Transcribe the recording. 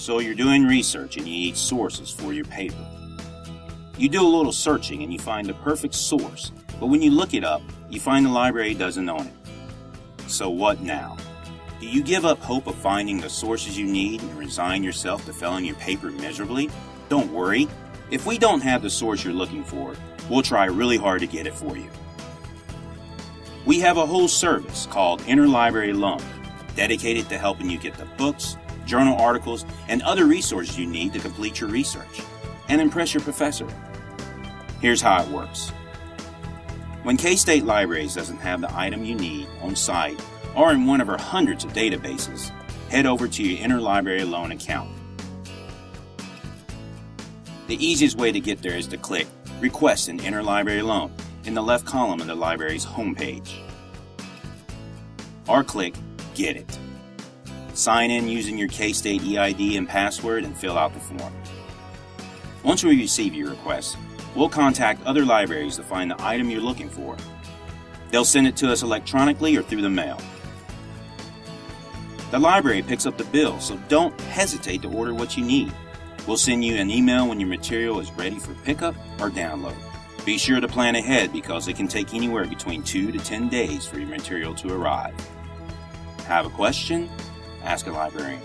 So you're doing research and you need sources for your paper. You do a little searching and you find the perfect source, but when you look it up, you find the library doesn't own it. So what now? Do you give up hope of finding the sources you need and resign yourself to failing your paper miserably? Don't worry. If we don't have the source you're looking for, we'll try really hard to get it for you. We have a whole service called Interlibrary Loan, dedicated to helping you get the books, journal articles, and other resources you need to complete your research and impress your professor. Here's how it works. When K-State Libraries doesn't have the item you need on site or in one of our hundreds of databases, head over to your Interlibrary Loan account. The easiest way to get there is to click Request an Interlibrary Loan in the left column of the library's homepage. Or click Get It. Sign in using your K-State EID and password and fill out the form. Once we receive your request, we'll contact other libraries to find the item you're looking for. They'll send it to us electronically or through the mail. The library picks up the bill, so don't hesitate to order what you need. We'll send you an email when your material is ready for pickup or download. Be sure to plan ahead because it can take anywhere between 2 to 10 days for your material to arrive. Have a question? Ask a librarian.